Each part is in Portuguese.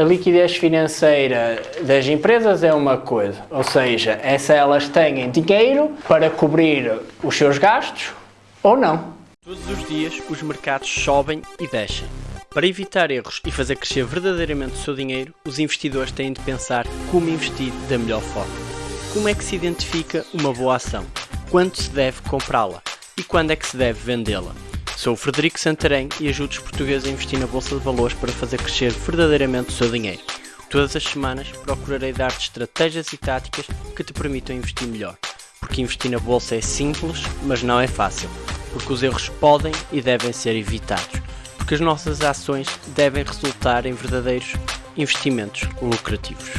a liquidez financeira das empresas é uma coisa, ou seja, é se elas têm dinheiro para cobrir os seus gastos ou não. Todos os dias os mercados sobem e descem. Para evitar erros e fazer crescer verdadeiramente o seu dinheiro, os investidores têm de pensar como investir da melhor forma. Como é que se identifica uma boa ação? Quando se deve comprá-la? E quando é que se deve vendê-la? Sou o Frederico Santarém e ajudo os portugueses a investir na Bolsa de Valores para fazer crescer verdadeiramente o seu dinheiro. Todas as semanas procurarei dar-te estratégias e táticas que te permitam investir melhor. Porque investir na Bolsa é simples, mas não é fácil. Porque os erros podem e devem ser evitados. Porque as nossas ações devem resultar em verdadeiros investimentos lucrativos.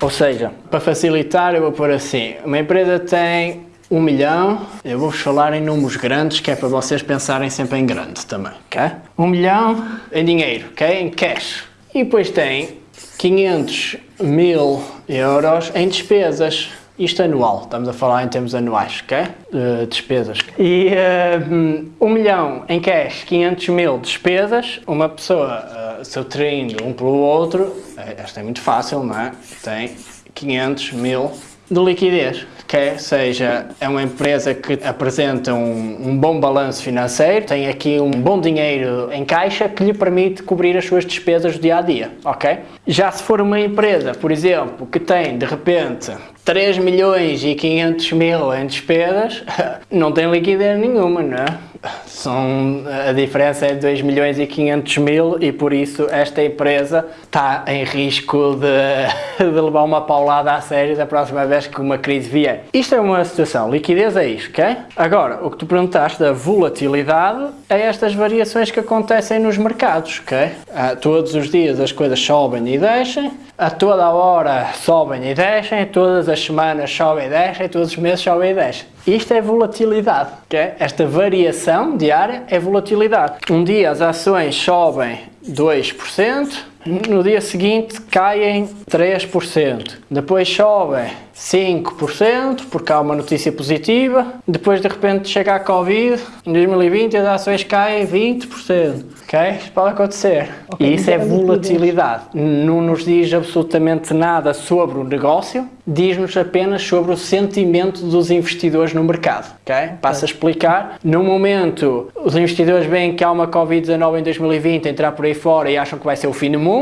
Ou seja, para facilitar eu vou pôr assim, uma empresa tem um milhão, eu vou-vos falar em números grandes, que é para vocês pensarem sempre em grande também, ok? Um milhão em dinheiro, ok? Em cash. E depois tem 500 mil euros em despesas. Isto anual, estamos a falar em termos anuais, ok? Uh, despesas. E uh, um milhão em cash, 500 mil despesas, uma pessoa, uh, subtraindo um pelo outro, esta é muito fácil, não é? Tem 500 mil de liquidez que seja é uma empresa que apresenta um, um, bom balanço financeiro, tem aqui um bom dinheiro em caixa que lhe permite cobrir as suas despesas do dia a dia, ok? Já se for uma empresa, por exemplo, que tem de repente 3 milhões e 500 mil em despesas, não tem liquidez nenhuma, não é? São, a diferença é 2 milhões e 500 mil e por isso esta empresa está em risco de, de levar uma paulada a sério da próxima vez que uma crise vier. Isto é uma situação, liquidez é isto, ok? Agora, o que tu perguntaste da volatilidade é estas variações que acontecem nos mercados, ok? Ah, todos os dias as coisas sobem e descem, a toda a hora sobem e descem, todas as semanas sobem e descem, todos os meses sobem e descem. Isto é volatilidade, okay? esta variação diária é volatilidade. Um dia as ações sobem 2%, no dia seguinte caem 3%, depois sobem 5% porque há uma notícia positiva, depois de repente chega a Covid, em 2020 as ações caem 20%, ok? Isto pode acontecer. Okay, e isso é volatilidade. Não nos diz absolutamente nada sobre o negócio, diz-nos apenas sobre o sentimento dos investidores no mercado, ok? Passo a explicar. No momento, os investidores veem que há uma Covid-19 em 2020 entrar por aí fora e acham que vai ser o fim do mundo,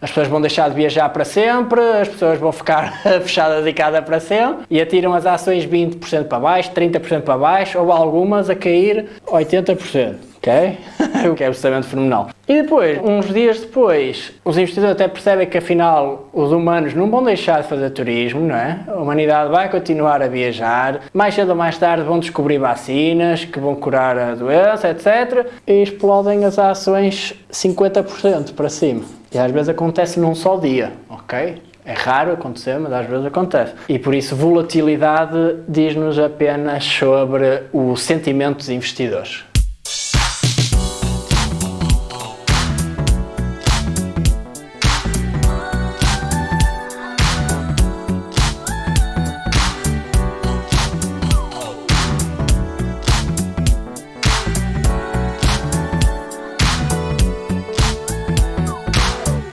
as pessoas vão deixar de viajar para sempre, as pessoas vão ficar fechadas de casa para sempre e atiram as ações 20% para baixo, 30% para baixo ou algumas a cair 80%. Ok? o que é absolutamente fenomenal. E depois, uns dias depois, os investidores até percebem que afinal os humanos não vão deixar de fazer turismo, não é? A humanidade vai continuar a viajar, mais cedo ou mais tarde vão descobrir vacinas que vão curar a doença, etc. E explodem as ações 50% para cima. E às vezes acontece num só dia, ok? É raro acontecer, mas às vezes acontece. E por isso volatilidade diz-nos apenas sobre o sentimento dos investidores.